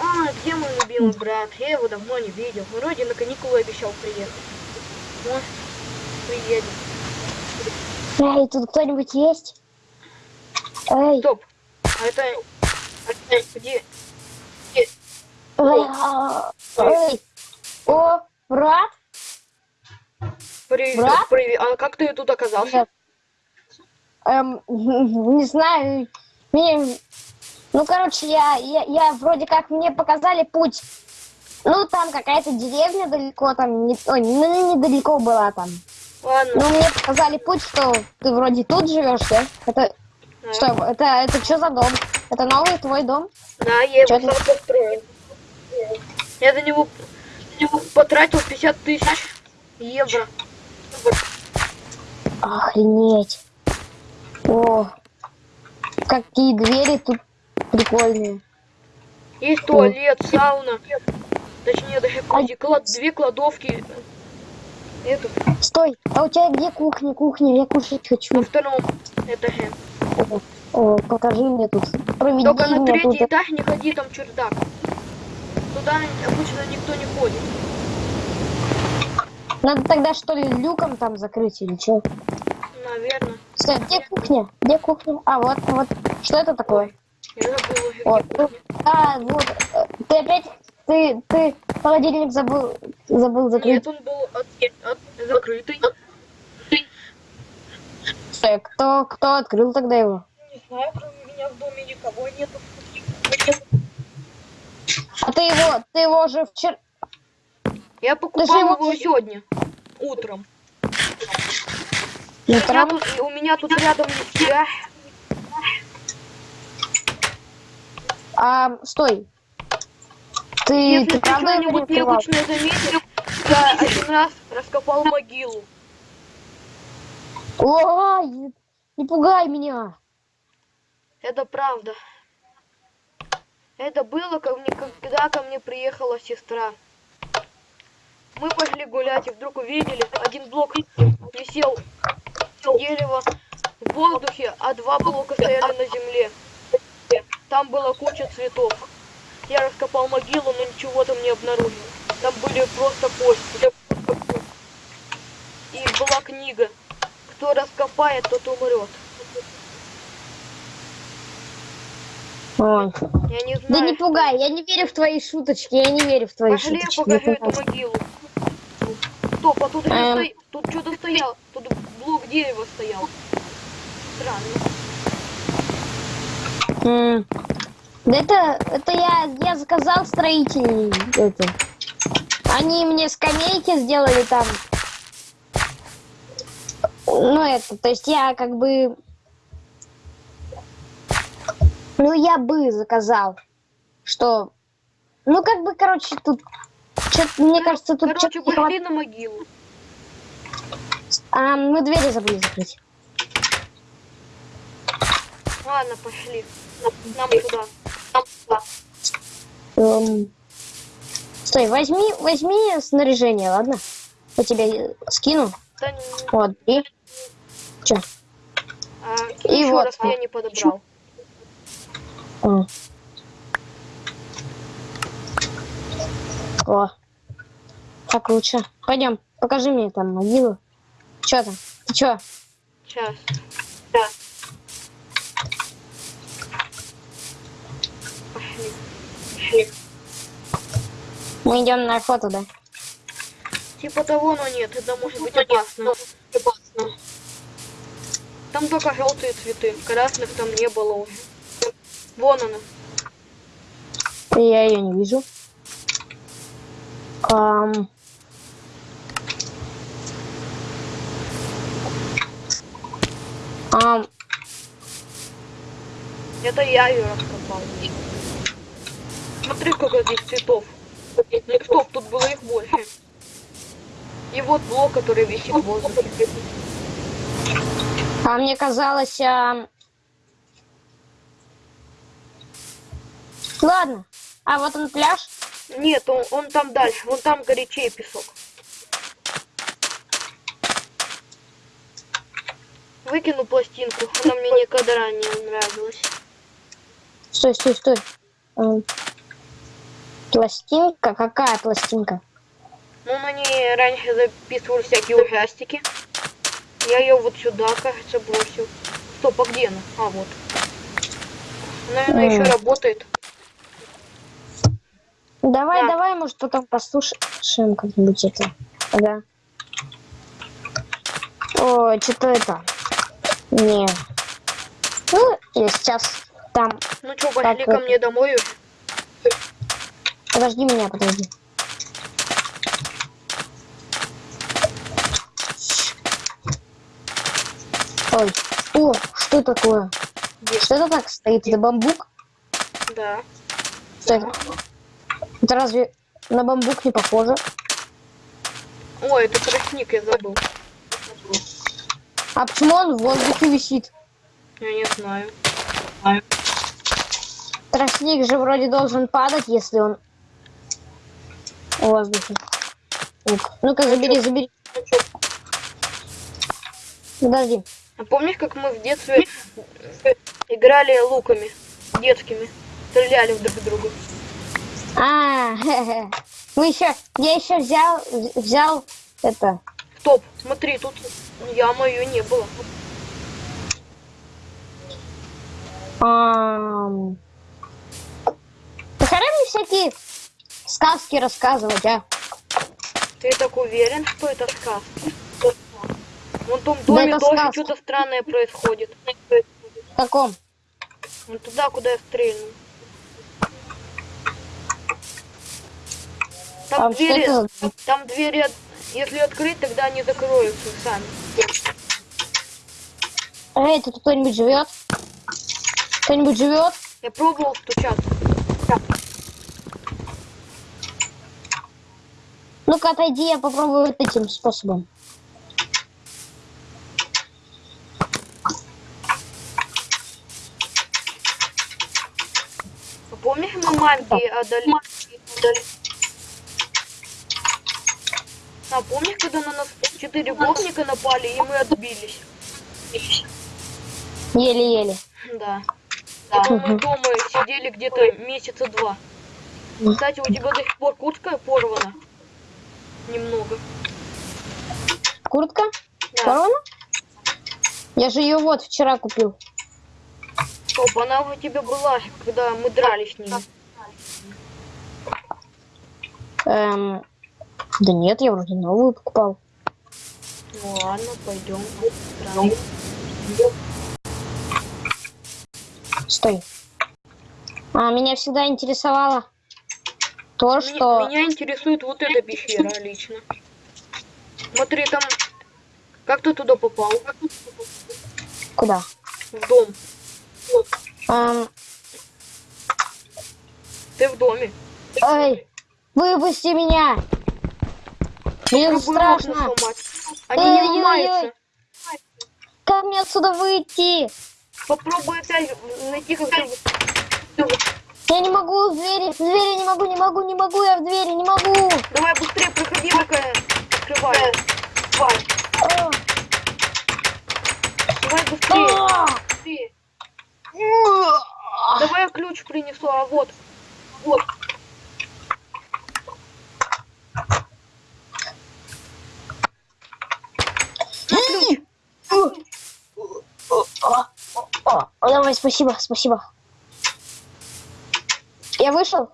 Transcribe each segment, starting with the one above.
А, где мой любимый брат? Я его давно не видел. Вроде на каникулы обещал приехать. Может, приедет. Эй, тут кто-нибудь есть? Эй, Стоп. А это... это где? эй, а, эй. О, брат? Привет. Брат? Привет. А как ты тут оказался? Эм, не знаю. Мне, ну, короче, я, я, я вроде как мне показали путь. Ну, там какая-то деревня далеко, там, не, ой, ну, недалеко была там. Ладно. Ну, мне показали путь, что ты вроде тут живешь, да? Это, Да. что, это, это что за дом? Это новый твой дом? Да, я его сам построил. Я за него, за него потратил 50 тысяч евро. Охренеть. О, какие двери тут прикольные. Есть туалет, сауна. Точнее, даже вроде клад- две кладовки. Этот, Стой, а у тебя где кухня, кухня? Я кушать на хочу. втором этаже. О, о, покажи мне тут. Проведи Только на третий тут. этаж не ходи, там чердак. Туда обычно никто не ходит. Надо тогда что ли люком там закрыть или что? Наверное. Стой, где кухня? Где кухня? А, вот, вот. Что это такое? Вот. кухня. А, вот. э, Ты опять, ты, ты холодильник забыл, забыл закрыть. Нет, он был от- от- закрытый. Стой, кто, кто открыл тогда его? Не знаю, кроме меня в доме никого нету. А ты его, ты его уже вчера... Я покупал его- его сегодня, утром. Ну, У меня, тут, у меня тут рядом есть я. А, стой. Ты, Если ты ты правда что-нибудь необычное заметил, я один раз раскопал могилу. Ой, не пугай меня. Это правда. Это было, ко мне, когда ко мне приехала сестра. Мы пошли гулять и вдруг увидели, один блок висел дерево в воздухе, а два блока стояли на земле. Там была куча цветов. Я раскопал могилу, но ничего там не обнаружил. Там были просто кости. И была книга. Кто раскопает, тот умрет. Ой. Я не Да знаю. не пугай, я не верю в твои шуточки, я не верю в твои Пошли, я шуточки. покажу не эту пугай. могилу. Стоп, а тут, Эм. сто- тут что-то стоял. Тут блок дерева стоял. Странно. Да это, это я, я заказал строителей. Это. Они мне скамейки сделали там. Ну это, то есть я как бы... Ну я бы заказал, что... Ну как бы, короче, тут... мне кажется, тут Короче, пошли на могилу. А, мы двери забыли закрыть. Ладно, пошли. Нам туда. Нам туда. Эм, Стой, возьми, возьми снаряжение, ладно? Я тебе скину. Да, не- Вот, и... Чё? а, И вот. раз я не подобрал. А. О. Так лучше. Пойдем, покажи мне там могилу. Чё там? Ты чё? Сейчас. Да. Пошли. Пошли. Мы идем на охоту, да? Типа того, но нет, это может быть опасно. Опасно. Там только желтые цветы, красных там не было уже. Вон она. Я ее не вижу. Ам. Ам, Это я ее раскопал. Смотри, сколько здесь цветов. Стоп, тут было их больше. И вот блок, который висит в воздухе. а мне казалось... ам, Ладно. А вот он пляж. Нет, он, он там дальше, вон там горячее песок. Выкину пластинку, она мне никогда ранее нравилась. Стой, стой, стой. Пластинка? Какая пластинка? Ну, на ней раньше записывали всякие ужастики. Я ее вот сюда, кажется, бросил. Стоп, а где она? А, вот. Наверное, еще работает. Давай, Да. давай, может, потом послушаем как-нибудь это. Ага. О, что-то это. Не. Ну, я сейчас там. Ну что, пошли Так, ко мне домой. Подожди меня, подожди. Ой. О, что такое? Где? Что это так стоит? Это бамбук? Да. Что это? Это разве на бамбук не похоже? Ой, это тростник, я забыл. А почему он в воздухе висит? Я не знаю. Тростник же вроде должен падать, если он воздухе. Ну-ка, ну-ка, забери, забери. Подожди. а помнишь, как мы в детстве играли луками детскими? Стреляли друг в друга. А, мы еще, я еще взял, взял это. Стоп, смотри, тут яма ее не было. хрен мне всякие сказки рассказывать, а? Ты так уверен, что это сказка? Вон в том Да доме это тоже что-то странное происходит. В каком? Вон туда, куда я стрельнул. Там А что двери, за- там двери, если открыть, тогда они закроются сами. Эй, тут кто-нибудь живет? Кто-нибудь живет? Я пробовал стучаться. Ну-ка, отойди, я попробую вот этим способом. А Помнишь, мы манги отдали? А помнишь, когда на нас четыре гопника напали, и мы отбились? Еле-еле. Да. Потом мы дома сидели где-то месяца два. Кстати, у тебя до сих пор куртка порвана. Немного. Куртка? Да. Корона? Я же ее вот вчера купил. Стоп, она у тебя была, когда мы дрались с ними. Эм, да нет, я вроде новую покупал. Ну ладно, пойдем. Стой. А, меня всегда интересовало то, Меня- что... Меня интересует вот эта пещера лично. Смотри, там... Как ты туда попал? Куда? В дом. Эм, Ты в доме. эй, выпусти меня! Мне страшно. Они не Ой-ой-ой. ломаются. Как мне отсюда выйти? Попробуй опять найти как-то... Я не могу в двери, в двери не могу, не могу, не могу, я в двери не могу. Давай быстрее проходи, пока я открываю. Давай, давай быстрее. о, быстрее. Давай я ключ принесу, а вот. Вот. На ключ. О, о, давай, спасибо, спасибо. Я вышел?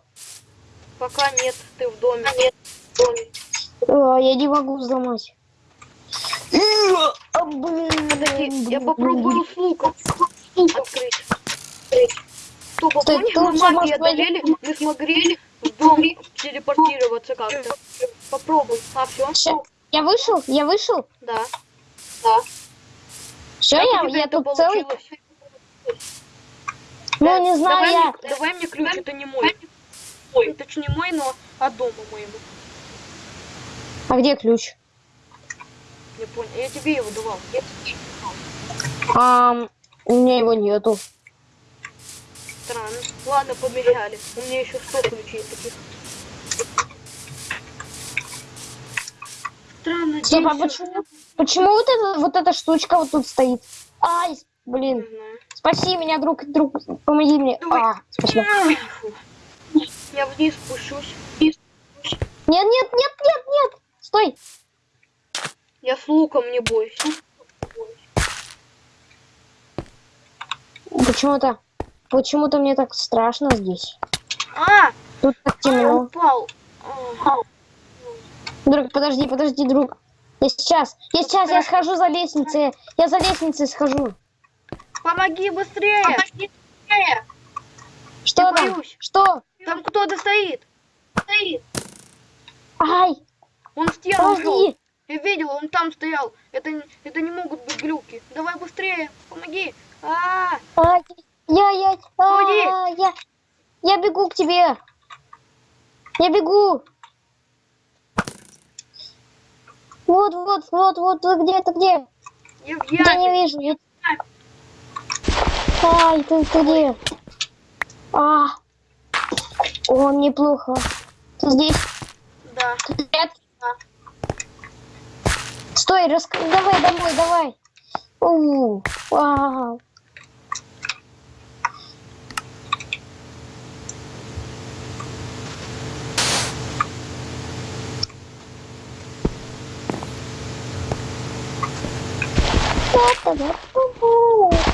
Пока нет, ты в доме. Нет, в доме. О, я не могу взломать. Подожди, блин, я попробую с луком открыть. А Стой, помнишь, мы магии одолели, мы смогли в дом телепортироваться как-то. Попробуй. А, все? Всё, Я вышел? Я вышел? Да. Да. Все, я, я тут целый. Ну, не знаю, давай, я. Мне, давай мне ключ, это не мой. Ой, это не мой, но от дома моего. А где ключ? Не понял. Я тебе его давал. Я- Ам, у меня его нету. Странно. Ладно, помешали. У меня еще 100 ключей таких. Странно, Стоп, а почему, почему вот эта, вот эта штучка вот тут стоит? Ай, блин. Спаси меня, друг, друг, помоги мне. Давай. А, спасибо. Я вниз спущусь. Вниз. Нет, нет, нет, нет, нет. Стой. Я с луком не бойся. Почему-то, почему-то мне так страшно здесь. А! Тут так Я темно. упал. А, Друг, подожди, подожди, друг. Я сейчас, я сейчас, я схожу за лестницей. Я за лестницей схожу. Помоги быстрее! Что Я там? боюсь. Что? Там кто-то стоит. Стоит. Ай, Он в стену ушел. Я видел, он там стоял. Это, не- это не могут быть глюки. Давай быстрее, помоги. А, Ай, я, я, Уйди. а, я, я бегу к тебе. Я бегу. Вот, вот, вот, вот, вы где, ты где? я в Я не вижу. Я... Ай, ты, ты где? А, о, неплохо. Ты здесь? Да. Нет. Стой, рас... давай домой, давай. У, вау.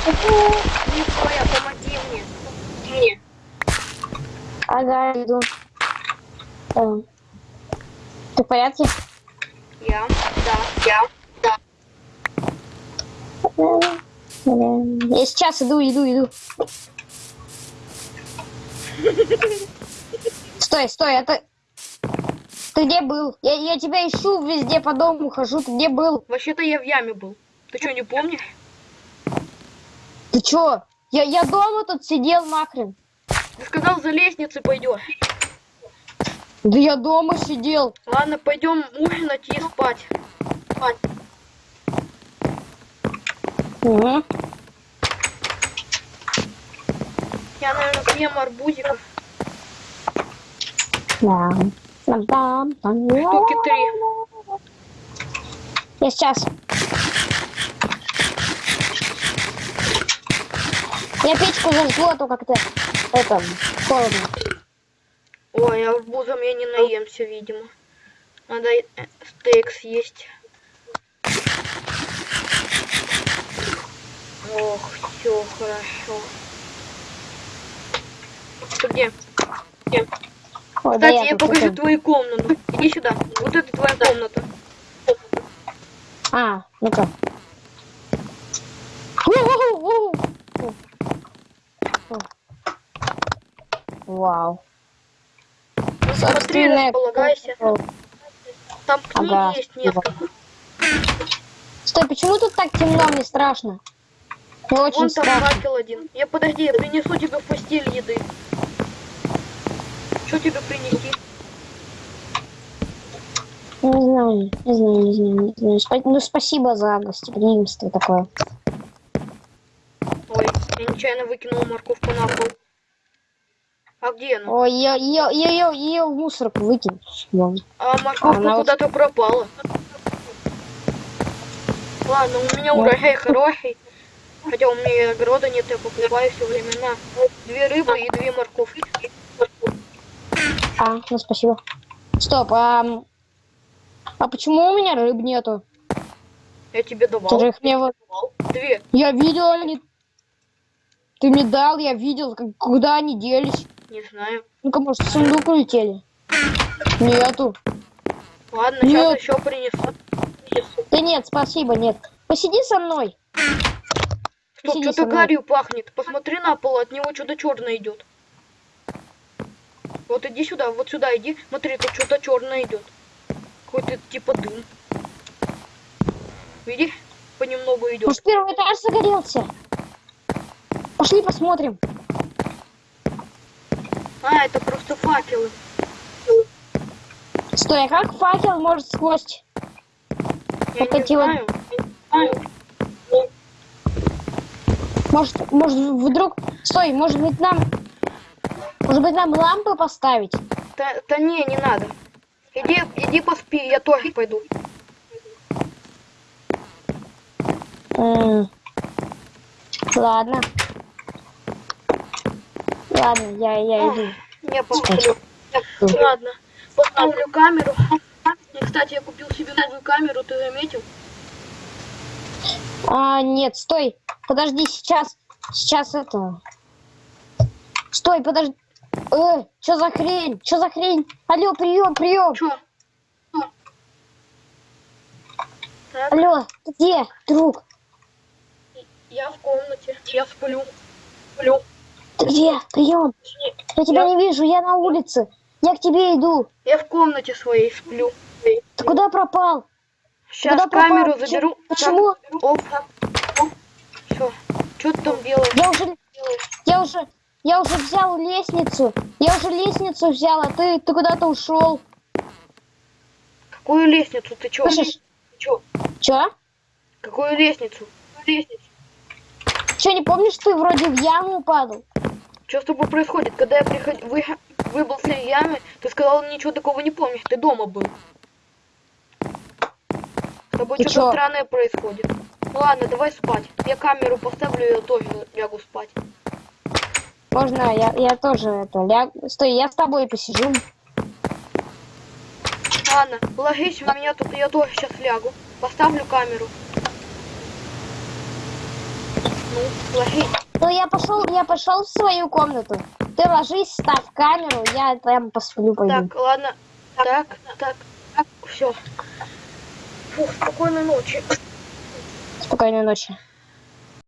Никоя, помоги мне. Мне. Ага, иду. Эм, Ты в порядке? Я. Да. Я. Да. Эм, Я сейчас иду, иду, иду. Стой, стой, это... Ты где был? Я, я тебя ищу везде по дому хожу. Ты где был? Вообще-то я в яме был. Ты что, не помнишь? Ты чё? Я, я дома тут сидел нахрен. Ты сказал, за лестницей пойдешь. Да я дома сидел. Ладно, пойдем ужинать и спать. Спать. Угу. Я, наверное, съем арбузиков. Да. Штуки три. Я сейчас. Я печку зажгу, а то как-то это холодно. Ой, арбузом я не наемся, видимо. Надо э, стейк съесть. Ох, все хорошо. Ты где? Где? Да Кстати, я тут покажу это- твою комнату. Иди сюда. Вот это твоя комната. А, ну-ка. Вау. Ну, смотри, располагайся. Там книги Ага, есть несколько. Стой, почему тут так темно? Мне страшно. Мне очень Вон там страшно. факел один. Я подожди, я принесу тебе в постель еды. Что тебе принести? Не знаю, не знаю, не знаю, не знаю. Спа- Ну, спасибо за гостеприимство такое. Ой, я нечаянно выкинул морковку на пол. А где она? Ой, я ее, ее, ее в мусорку выкинь. Вон. А морковка Она вот- куда-то пропала. Ладно, у меня урожай хороший. Хотя у меня огорода нет, я покупаю все время на две рыбы и две морковки. А, ну спасибо. Стоп, а, а почему у меня рыб нету? Я тебе Ты же давал. их мне вот... Две. Я видел, они... Ты мне дал, я видел, как- куда они делись. Не знаю. Ну-ка, может, в сундук улетели? Нету. Ладно, Нет. сейчас еще принесу. Да нет, спасибо, нет. Посиди со мной. Стоп, что-то гарью пахнет. Посмотри на пол, от него что-то черное идет. Вот иди сюда, вот сюда иди. Смотри, тут что-то черное идет. Какой-то типа дым. Видишь? Понемногу идет. Может, первый этаж загорелся? Пошли посмотрим. А, это просто факелы. Стой, а как факел может сквозь? Я Вот эти знаю. Может, может, вдруг... Стой, может быть, нам... Может быть, нам лампы поставить? Да, да не, не надо. Иди, иди поспи, я тоже пойду. М, Ладно. Ладно, я, я иду. Я посплю. Ладно, поставлю камеру. И, кстати, я купил себе новую камеру, ты заметил? А, нет, стой. Подожди, сейчас. Сейчас это. Стой, подожди. Э, что за хрень? Что за хрень? Алло, прием, прием. Чё? Так, Алло, ты где, друг? я в комнате. Я сплю. Сплю. Ты где? Прием. Я тебя не вижу, я на улице. Я к тебе иду. Я в комнате своей сплю. Ты куда пропал? Сейчас Куда пропал? камеру Че- заберу. почему? Так, Оп. Все. Что ты там делаешь? Я уже, я уже, я уже взял лестницу. Я уже лестницу взял, а ты, ты куда-то ушел. Какую лестницу? Ты чё? Слышишь? Ты чё? Че? Какую лестницу? Лестницу. Че, не помнишь, ты вроде в яму падал? Что с тобой происходит? Когда я приход... вы... выбыл с ямы, ты сказал, ничего такого не помнишь. Ты дома был. С тобой что-то странное происходит. Ладно, давай спать. Я камеру поставлю, и я тоже лягу спать. Можно, я, я тоже это, ляг... Стой, я с тобой посижу. Ладно, ложись у меня тут, я тоже сейчас лягу. Поставлю камеру. Ну, ложись. Ну, я пошел, я пошел в свою комнату. Ты ложись, ставь камеру, я там посплю пойду. Так, ладно. Так, так, так, все. Фух, спокойной ночи. Спокойной ночи.